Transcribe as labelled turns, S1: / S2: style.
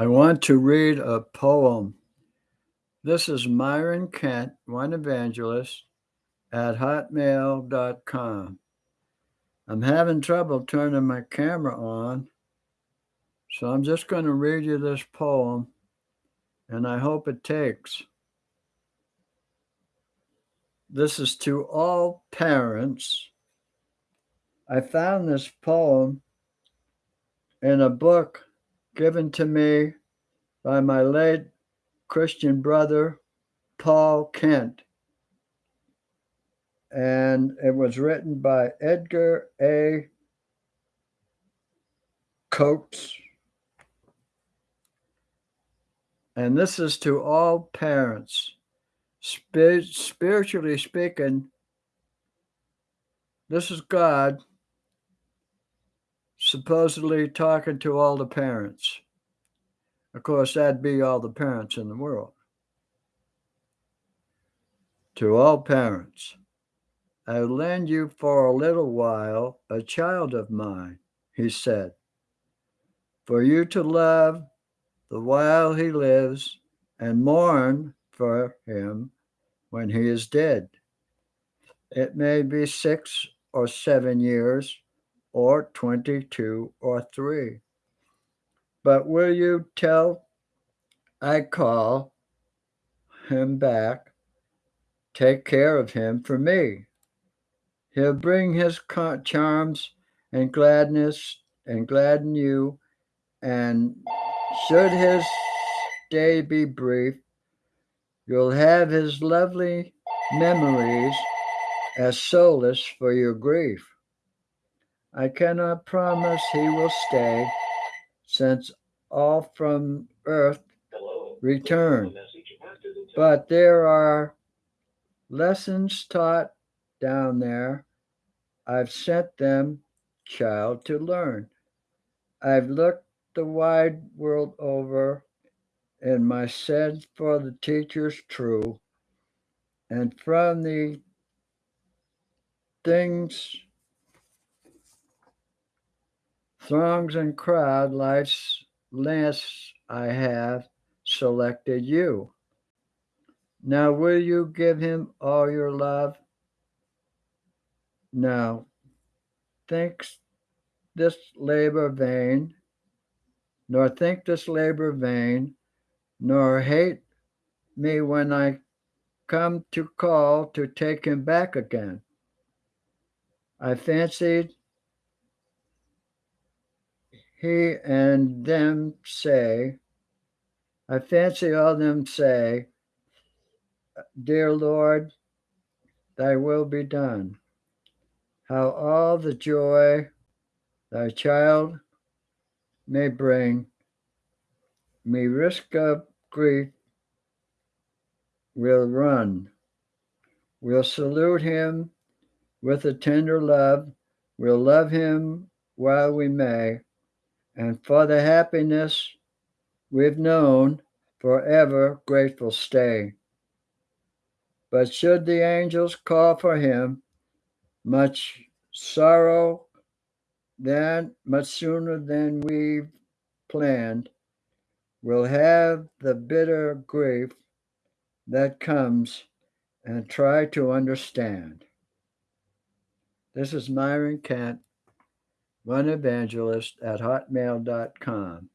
S1: I want to read a poem. This is Myron Kent, one evangelist at hotmail.com. I'm having trouble turning my camera on, so I'm just going to read you this poem, and I hope it takes. This is to all parents. I found this poem in a book given to me by my late Christian brother, Paul Kent. And it was written by Edgar A. Coates. And this is to all parents. Sp- spiritually speaking, this is God supposedly talking to all the parents. Of course, that'd be all the parents in the world. To all parents, I lend you for a little while a child of mine, he said, for you to love the while he lives and mourn for him when he is dead. It may be six or seven years or 22 or 3. But will you tell I call him back, take care of him for me? He'll bring his charms and gladness and gladden you. And should his day be brief, you'll have his lovely memories as solace for your grief. I cannot promise he will stay, since all from earth return. But there are lessons taught down there. I've sent them, child, to learn. I've looked the wide world over, and my sense for the teachers true. And from the things Throngs and crowd life's less I have selected you. Now will you give him all your love? Now thinks this labor vain, nor think this labor vain, nor hate me when I come to call to take him back again. I fancied he and them say, I fancy all them say, Dear Lord, thy will be done. How all the joy thy child may bring me risk of grief will run. We'll salute him with a tender love. We'll love him while we may and for the happiness we've known forever grateful stay. But should the angels call for him, much sorrow then, much sooner than we've planned, we'll have the bitter grief that comes and try to understand. This is Myron Kent one evangelist at hotmail.com.